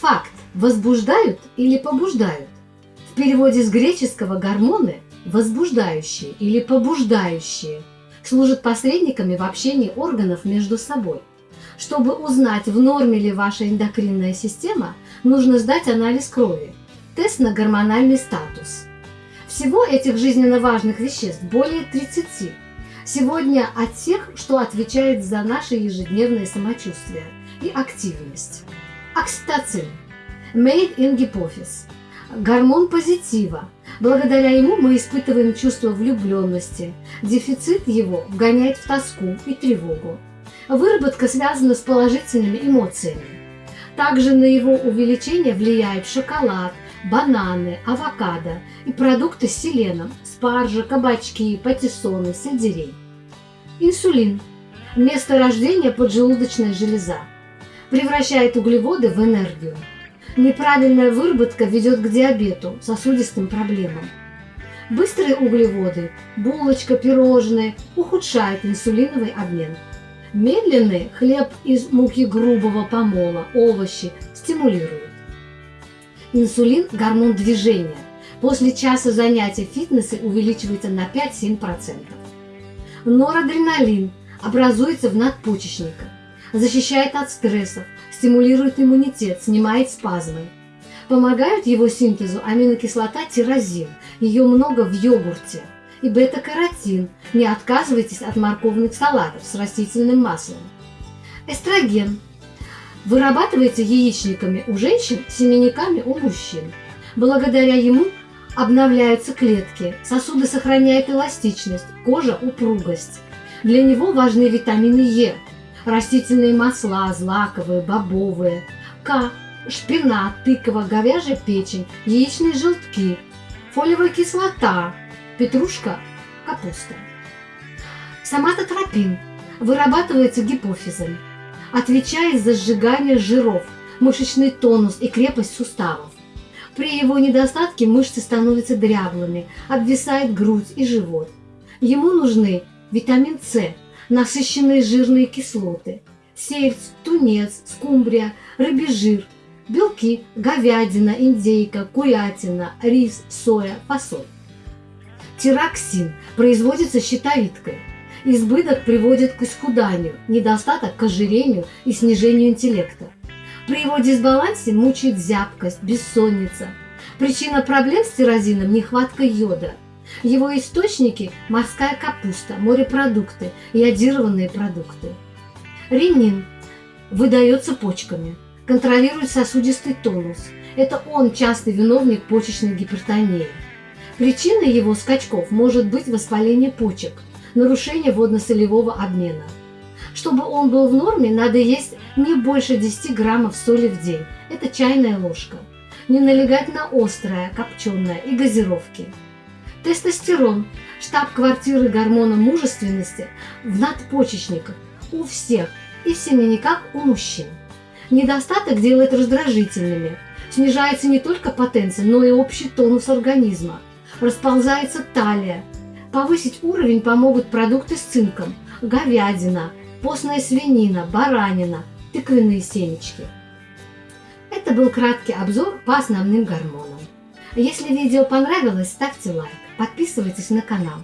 Факт. Возбуждают или побуждают? В переводе с греческого гормоны – возбуждающие или побуждающие – служат посредниками в общении органов между собой. Чтобы узнать, в норме ли ваша эндокринная система, нужно сдать анализ крови, тест на гормональный статус. Всего этих жизненно важных веществ более 30. Сегодня о тех, что отвечает за наше ежедневное самочувствие и активность. Окситоцин – made in гипофиз. Гормон позитива. Благодаря ему мы испытываем чувство влюбленности. Дефицит его вгоняет в тоску и тревогу. Выработка связана с положительными эмоциями. Также на его увеличение влияют шоколад, бананы, авокадо и продукты с селеном, спаржа, кабачки, патиссоны, сельдерей. Инсулин – место рождения поджелудочная железа. Превращает углеводы в энергию. Неправильная выработка ведет к диабету, сосудистым проблемам. Быстрые углеводы, булочка, пирожные ухудшают инсулиновый обмен. Медленный хлеб из муки грубого помола, овощи стимулируют. Инсулин – гормон движения. После часа занятий в фитнесе увеличивается на 5-7%. Норадреналин образуется в надпочечниках, защищает от стрессов, стимулирует иммунитет, снимает спазмы. Помогают его синтезу аминокислота тирозин, ее много в йогурте, и бета-каротин. Не отказывайтесь от морковных салатов с растительным маслом. Эстроген вырабатывается яичниками у женщин, семенниками у мужчин. Благодаря ему обновляются клетки, сосуды сохраняют эластичность, кожа – упругость. Для него важны витамины Е, растительные масла, злаковые, бобовые, К, шпинат, тыква, говяжья печень, яичные желтки, фолиевая кислота, петрушка, капуста. Соматотропин вырабатывается гипофизом, отвечает за сжигание жиров, мышечный тонус и крепость суставов. При его недостатке мышцы становятся дряблыми, обвисает грудь и живот. Ему нужны витамин С, насыщенные жирные кислоты, сельдь, тунец, скумбрия, рыбий жир, белки, говядина, индейка, курятина, рис, соя, фасоль. Тироксин производится щитовидкой. Избыток приводит к исхуданию, недостаток к ожирению и снижению интеллекта. При его дисбалансе мучает зябкость, бессонница. Причина проблем с тирозином – нехватка йода. Его источники – морская капуста, морепродукты, йодированные продукты. Ренин выдается почками, контролирует сосудистый тонус. Это он частый виновник почечной гипертонии. Причиной его скачков может быть воспаление почек, нарушение водно-солевого обмена. Чтобы он был в норме, надо есть не больше 10 граммов соли в день. Это чайная ложка. Не налегать на острое, копченое и газировки. Тестостерон – штаб-квартиры гормона мужественности в надпочечниках у всех и в семенниках у мужчин. Недостаток делает раздражительными. Снижается не только потенция, но и общий тонус организма – расползается талия. Повысить уровень помогут продукты с цинком, говядина, постная свинина, баранина, тыквенные семечки. Это был краткий обзор по основным гормонам. Если видео понравилось, ставьте лайк, подписывайтесь на канал.